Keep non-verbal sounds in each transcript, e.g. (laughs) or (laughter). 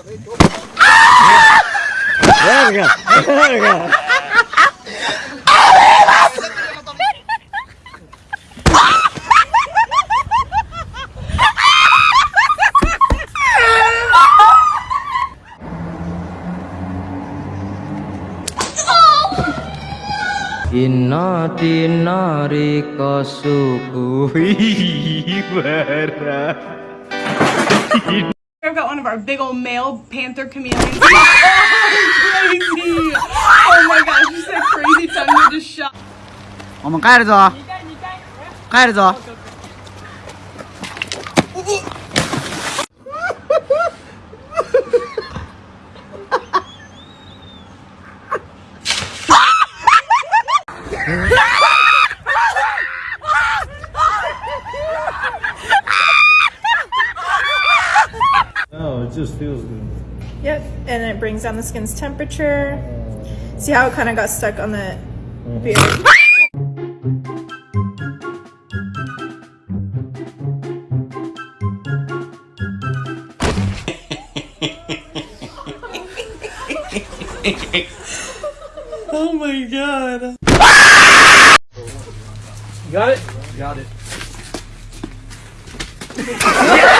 Verga! Verga! Inna tinari kasuku ibarat I've got one of our big old male panther chameleons. oh, crazy! (laughs) Oh my gosh, you said crazy tongue, you just shot. 我们盖着走，盖着走。 Just feels good. Yep, and it brings down the skin's temperature. See how it kind of got stuck on the mm-hmm. beard? (laughs) Oh my god. Got it? Got it. (laughs)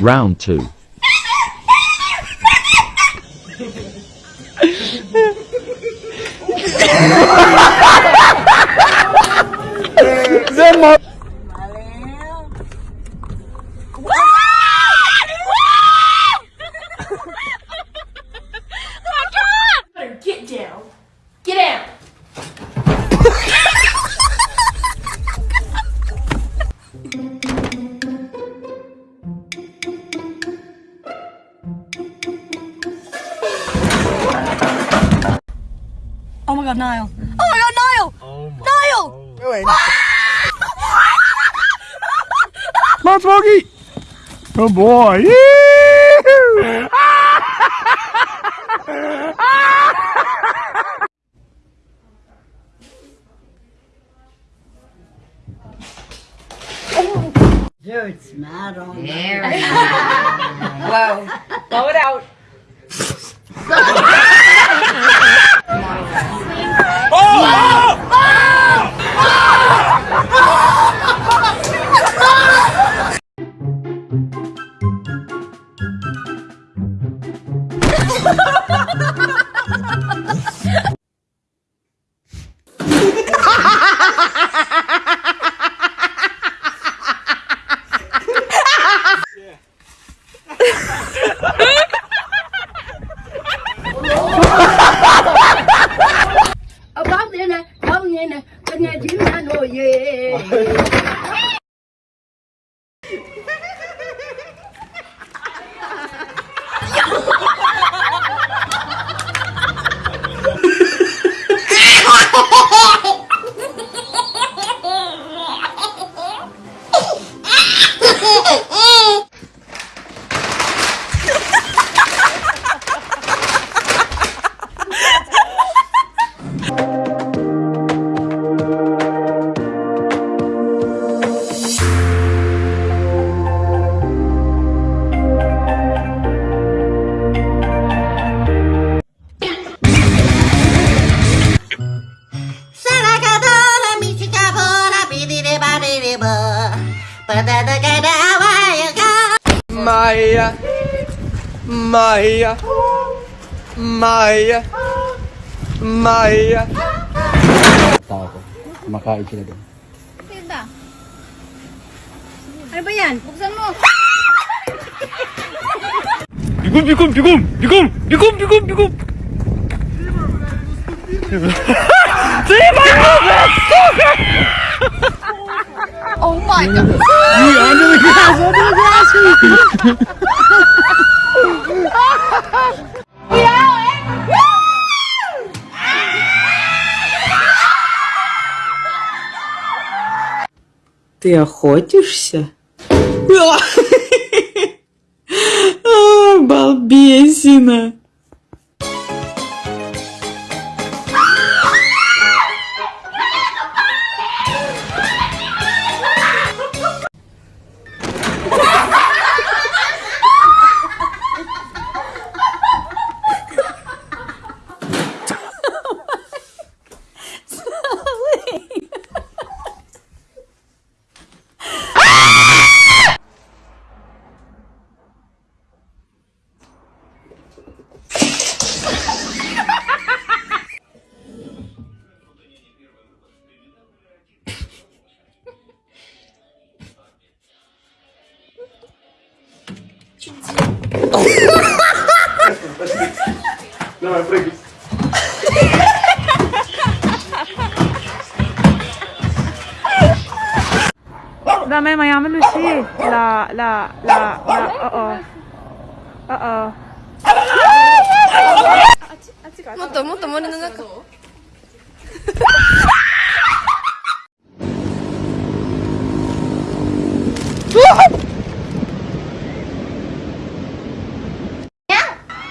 Round 2 (laughs) Oh my god, Niall. Oh my god, Niall! Niall! Come on, Smokey! Good boy! Dirt smart on Whoa. Blow it out. (laughs) when you do Maya! Maya! Maya! Maya! Tao ko. Kumakain sila doon. Ano ba yan? Buksan mo. Bigum, bigum, bigum! Bigum! Bigum, bigum, bigum! (laughs) Ты Oh my god. Me under the grass, under the grass. Ты охотишься? Балбесина! Давай, прыгай. Dame Miami Lucy. La, la, la, la, uh oh. Uh oh. もっともっと森の中。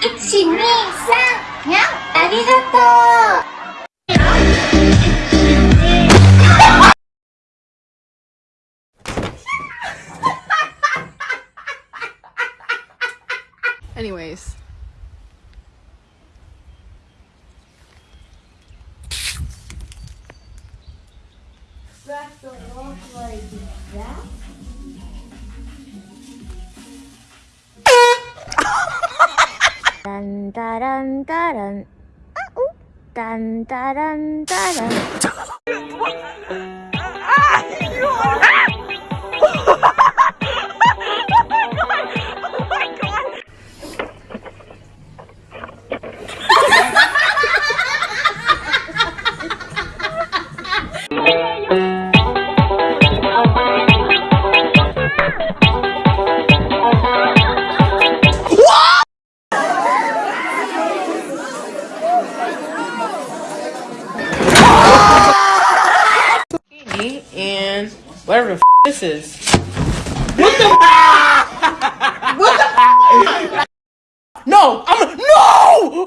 一、二、三、 (laughs) にゃん、ありがとう。 Anyways. 딴 Dun, da, dun, da, dun. Uh -oh. Dun, da, dun, da, dun. Whatever the this is. What the? (laughs) what the? No, I'm no.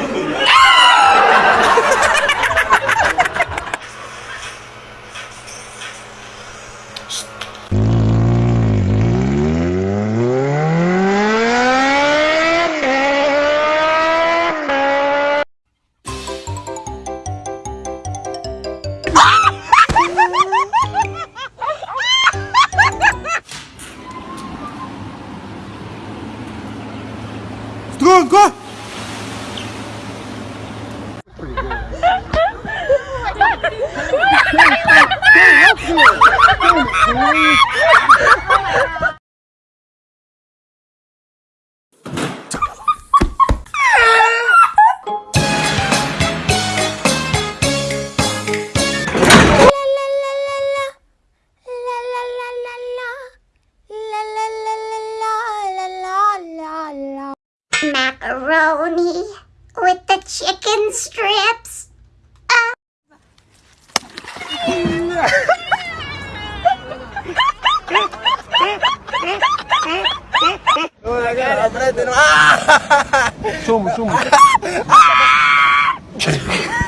Macaroni Con la cara. Con la frente. Sumo, sumo. (laughs)